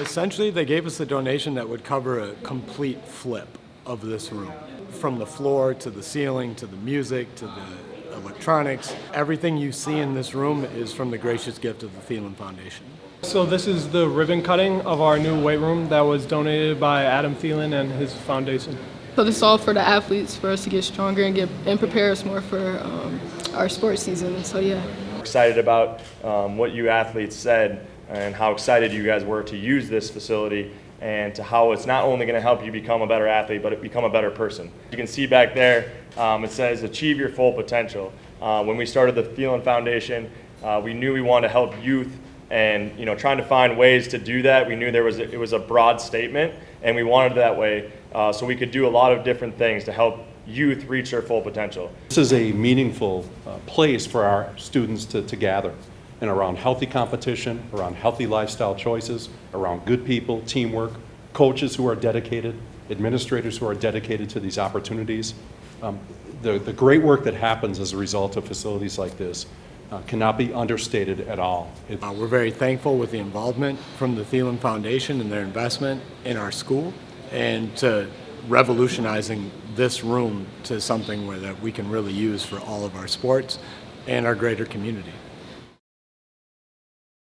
Essentially, they gave us a donation that would cover a complete flip of this room. From the floor to the ceiling to the music to the electronics. Everything you see in this room is from the gracious gift of the Thielen Foundation. So this is the ribbon cutting of our new weight room that was donated by Adam Thielen and his foundation. So this is all for the athletes, for us to get stronger and get and prepare us more for um, our sports season. So yeah. Excited about um, what you athletes said and how excited you guys were to use this facility and to how it's not only going to help you become a better athlete, but become a better person. You can see back there, um, it says achieve your full potential. Uh, when we started the Thielen Foundation, uh, we knew we wanted to help youth and you know trying to find ways to do that. We knew there was a, it was a broad statement, and we wanted that way uh, so we could do a lot of different things to help youth reach their full potential. This is a meaningful uh, place for our students to, to gather and around healthy competition, around healthy lifestyle choices, around good people, teamwork, coaches who are dedicated, administrators who are dedicated to these opportunities. Um, the, the great work that happens as a result of facilities like this uh, cannot be understated at all. Uh, we're very thankful with the involvement from the Thielen Foundation and their investment in our school and to revolutionizing this room to something where that we can really use for all of our sports and our greater community.